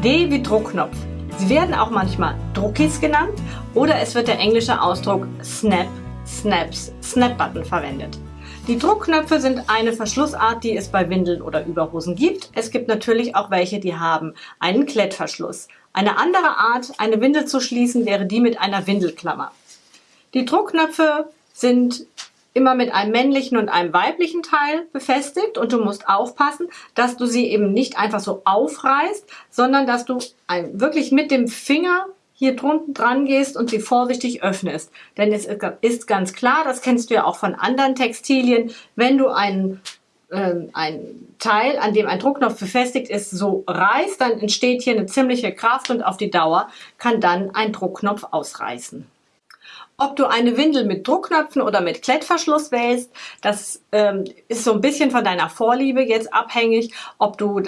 D wie Druckknopf. Sie werden auch manchmal Druckis genannt oder es wird der englische Ausdruck Snap, Snaps, Snap Button verwendet. Die Druckknöpfe sind eine Verschlussart, die es bei Windeln oder Überhosen gibt. Es gibt natürlich auch welche, die haben einen Klettverschluss. Eine andere Art, eine Windel zu schließen, wäre die mit einer Windelklammer. Die Druckknöpfe sind immer mit einem männlichen und einem weiblichen Teil befestigt und du musst aufpassen, dass du sie eben nicht einfach so aufreißt, sondern dass du ein, wirklich mit dem Finger hier drunten dran gehst und sie vorsichtig öffnest. Denn es ist ganz klar, das kennst du ja auch von anderen Textilien, wenn du einen äh, ein Teil, an dem ein Druckknopf befestigt ist, so reißt, dann entsteht hier eine ziemliche Kraft und auf die Dauer kann dann ein Druckknopf ausreißen. Ob du eine Windel mit Druckknöpfen oder mit Klettverschluss wählst, das ähm, ist so ein bisschen von deiner Vorliebe jetzt abhängig. Ob du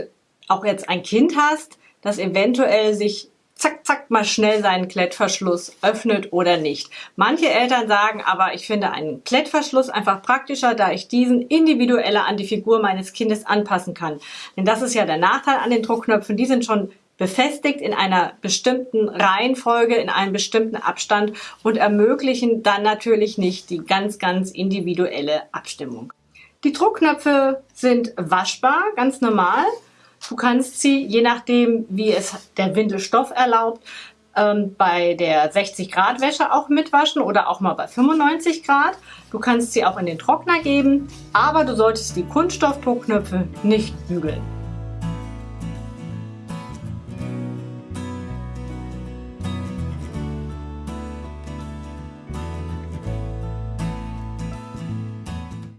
auch jetzt ein Kind hast, das eventuell sich zack, zack mal schnell seinen Klettverschluss öffnet oder nicht. Manche Eltern sagen aber, ich finde einen Klettverschluss einfach praktischer, da ich diesen individueller an die Figur meines Kindes anpassen kann. Denn das ist ja der Nachteil an den Druckknöpfen, die sind schon befestigt in einer bestimmten Reihenfolge, in einem bestimmten Abstand und ermöglichen dann natürlich nicht die ganz, ganz individuelle Abstimmung. Die Druckknöpfe sind waschbar, ganz normal. Du kannst sie, je nachdem, wie es der Windelstoff erlaubt, ähm, bei der 60 Grad Wäsche auch mitwaschen oder auch mal bei 95 Grad. Du kannst sie auch in den Trockner geben, aber du solltest die Kunststoffdruckknöpfe nicht bügeln.